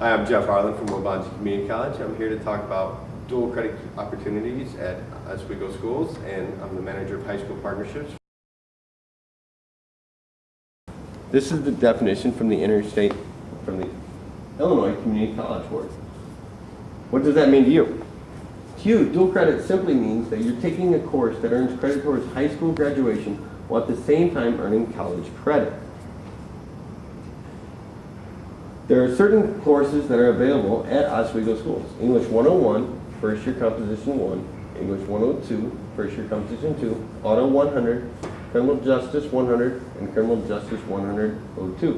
Hi, I'm Jeff Harlan from Waubonsee Community College. I'm here to talk about dual credit opportunities at Oswego Schools, and I'm the manager of high school partnerships. This is the definition from the interstate, from the Illinois Community College Board. What does that mean to you? To you, dual credit simply means that you're taking a course that earns credit towards high school graduation while at the same time earning college credit. There are certain courses that are available at Oswego schools. English 101, first year composition 1, English 102, first year composition 2, Auto 100, Criminal Justice 100, and Criminal Justice 102.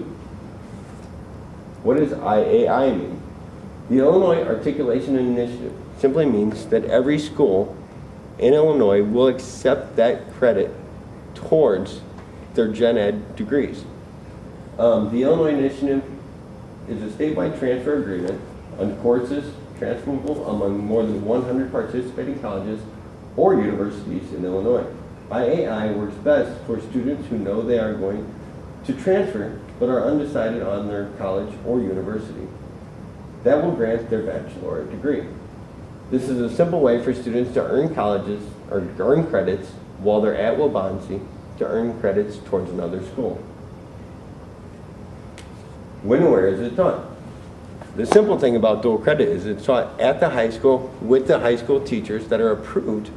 What does IAI mean? The Illinois Articulation Initiative simply means that every school in Illinois will accept that credit towards their gen ed degrees. Um, the Illinois Initiative is a statewide transfer agreement on courses transferable among more than 100 participating colleges or universities in Illinois. IAI works best for students who know they are going to transfer but are undecided on their college or university. That will grant their baccalaureate degree. This is a simple way for students to earn colleges or earn credits while they're at Waubonsee to earn credits towards another school. When where is it taught? The simple thing about dual credit is it's taught at the high school with the high school teachers that are approved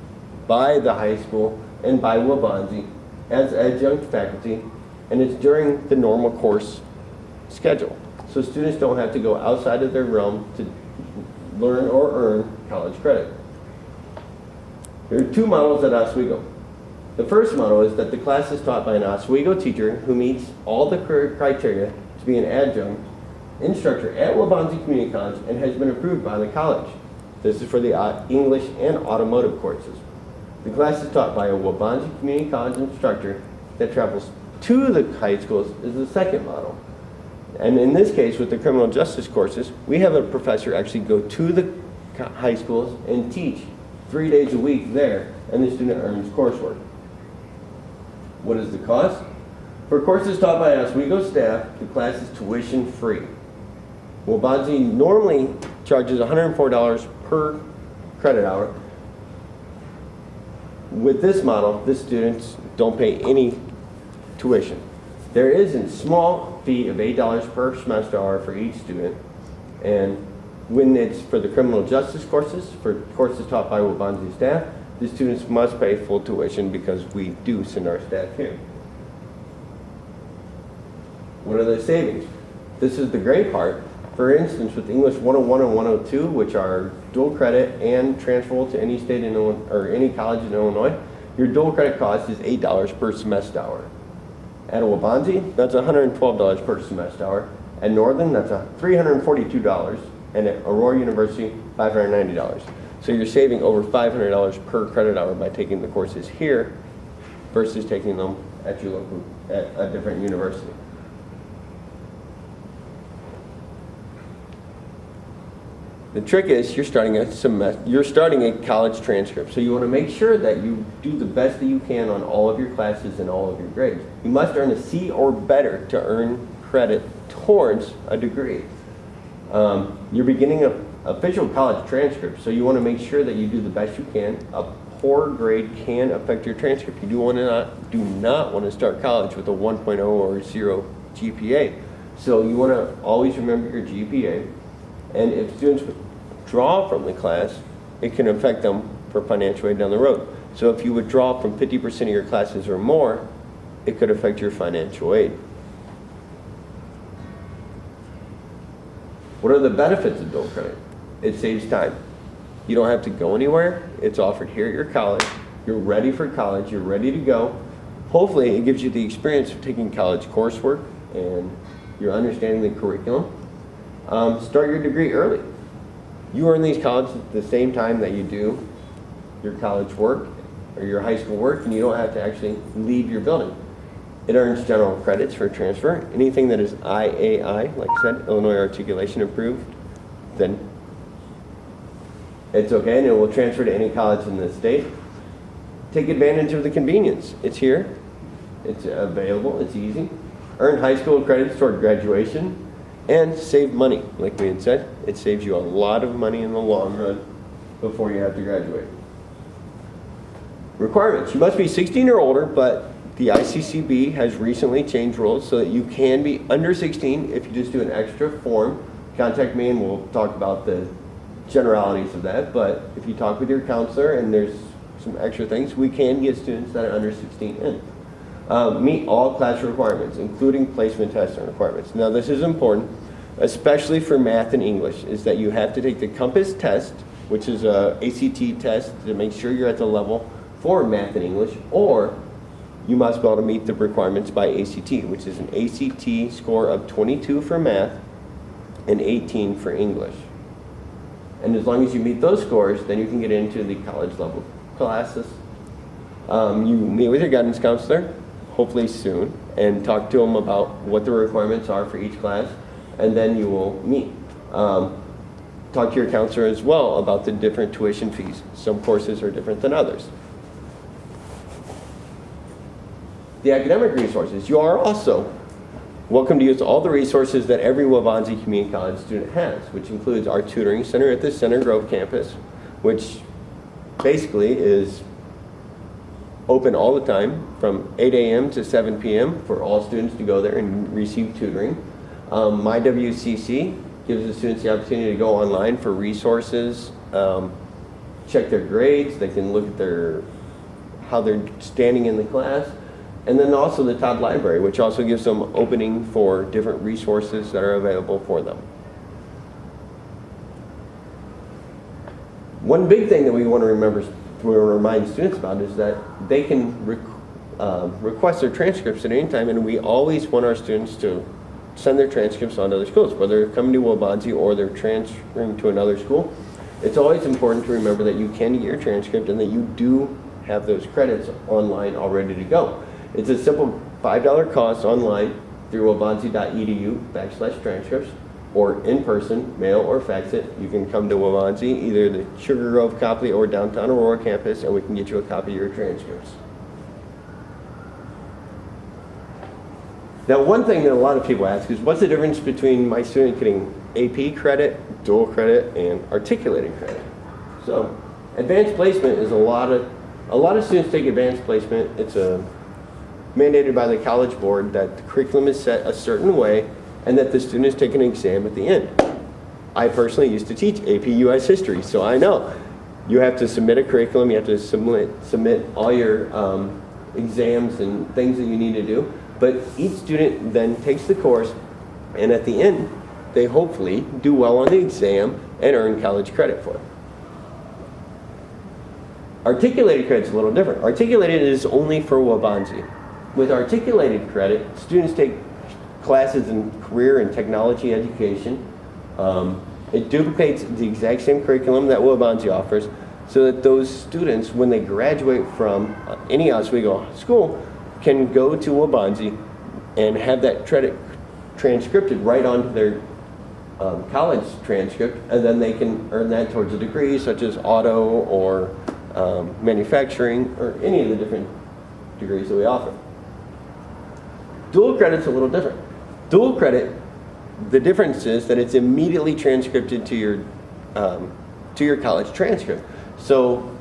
by the high school and by Waubonsee as adjunct faculty, and it's during the normal course schedule. So students don't have to go outside of their realm to learn or earn college credit. There are two models at Oswego. The first model is that the class is taught by an Oswego teacher who meets all the criteria to be an adjunct instructor at Waubonsee Community College and has been approved by the college. This is for the uh, English and automotive courses. The class is taught by a Waubonsee Community College instructor that travels to the high schools is the second model. And in this case, with the criminal justice courses, we have a professor actually go to the high schools and teach three days a week there, and the student earns coursework. What is the cost? For courses taught by Oswego staff, the class is tuition free. Waubonsee normally charges $104 per credit hour. With this model, the students don't pay any tuition. There is a small fee of $8 per semester hour for each student. And when it's for the criminal justice courses, for courses taught by Waubonsee staff, the students must pay full tuition because we do send our staff here. What are the savings? This is the great part. For instance, with English 101 and 102, which are dual credit and transferable to any state in Illinois, or any college in Illinois, your dual credit cost is $8 per semester hour. At Waubonsee, that's $112 per semester hour. At Northern, that's $342. And at Aurora University, $590. So you're saving over $500 per credit hour by taking the courses here versus taking them at your local, at a different university. The trick is you're starting a semester, you're starting a college transcript. So you want to make sure that you do the best that you can on all of your classes and all of your grades. You must earn a C or better to earn credit towards a degree. Um, you're beginning a official college transcript, so you want to make sure that you do the best you can. A poor grade can affect your transcript. You do want to not do not want to start college with a 1.0 or 0 GPA. So you want to always remember your GPA. And if students withdraw from the class, it can affect them for financial aid down the road. So if you withdraw from 50% of your classes or more, it could affect your financial aid. What are the benefits of dual credit? It saves time. You don't have to go anywhere. It's offered here at your college. You're ready for college. You're ready to go. Hopefully, it gives you the experience of taking college coursework and you're understanding the curriculum. Um, start your degree early. You earn these colleges at the same time that you do your college work or your high school work, and you don't have to actually leave your building. It earns general credits for transfer. Anything that is IAI, like I said, Illinois Articulation Approved, then it's okay and it will transfer to any college in the state. Take advantage of the convenience. It's here, it's available, it's easy. Earn high school credits toward graduation. And save money. Like we had said, it saves you a lot of money in the long run before you have to graduate. Requirements. You must be 16 or older, but the ICCB has recently changed rules so that you can be under 16 if you just do an extra form. Contact me and we'll talk about the generalities of that. But if you talk with your counselor and there's some extra things, we can get students that are under 16 in. Uh, meet all class requirements, including placement testing requirements. Now this is important, especially for math and English, is that you have to take the COMPASS test, which is a ACT test to make sure you're at the level for math and English, or you must be able to meet the requirements by ACT, which is an ACT score of 22 for math and 18 for English. And as long as you meet those scores, then you can get into the college level classes. Um, you meet with your guidance counselor, hopefully soon, and talk to them about what the requirements are for each class, and then you will meet. Um, talk to your counselor as well about the different tuition fees. Some courses are different than others. The academic resources. You are also welcome to use all the resources that every Waubonsee Community College student has, which includes our tutoring center at the Center Grove campus, which basically is open all the time from 8 a.m. to 7 p.m. for all students to go there and receive tutoring. Um, My WCC gives the students the opportunity to go online for resources, um, check their grades, they can look at their, how they're standing in the class, and then also the Todd Library, which also gives them opening for different resources that are available for them. One big thing that we want to remember, we remind students about is that they can uh, request their transcripts at any time, and we always want our students to send their transcripts on to other schools, whether they're coming to Waubonsee or they're transferring to another school. It's always important to remember that you can get your transcript and that you do have those credits online all ready to go. It's a simple $5 cost online through waubonsee.edu backslash transcripts or in person, mail or fax it. You can come to Waubonsee, either the Sugar Grove, Copley, or downtown Aurora campus, and we can get you a copy of your transcripts. Now, one thing that a lot of people ask is, what's the difference between my student getting AP credit, dual credit, and articulated credit? So, advanced placement is a lot of, a lot of students take advanced placement. It's a mandated by the college board that the curriculum is set a certain way and that the students take an exam at the end. I personally used to teach AP US history, so I know you have to submit a curriculum, you have to submit, submit all your um, exams and things that you need to do. But each student then takes the course, and at the end, they hopefully do well on the exam and earn college credit for it. Articulated credit is a little different. Articulated is only for Waubonsee. With articulated credit, students take classes in career and technology education. Um, it duplicates the exact same curriculum that Waubonsee offers so that those students, when they graduate from uh, any Oswego school, can go to Waubonsee and have that credit transcribed right onto their um, college transcript, and then they can earn that towards a degree such as auto or um, manufacturing or any of the different degrees that we offer. Dual credit's a little different. Dual credit, the difference is that it's immediately transcribed to your um, to your college transcript. So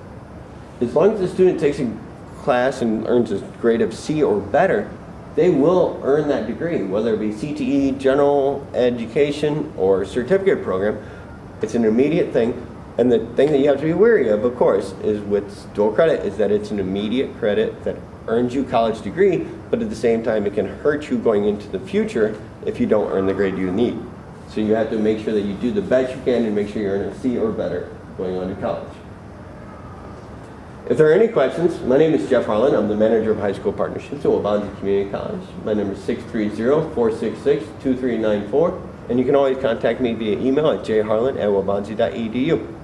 as long as the student takes a class and earns a grade of C or better, they will earn that degree, whether it be CTE, general education, or certificate program. It's an immediate thing. And the thing that you have to be wary of, of course, is with dual credit, is that it's an immediate credit that earns you college degree, but at the same time it can hurt you going into the future if you don't earn the grade you need. So you have to make sure that you do the best you can and make sure you earn a C or better going on to college. If there are any questions, my name is Jeff Harlan. I'm the manager of high school partnerships at Waubonsee Community College. My number is 630-466-2394, and you can always contact me via email at jharlan at waubonsee.edu.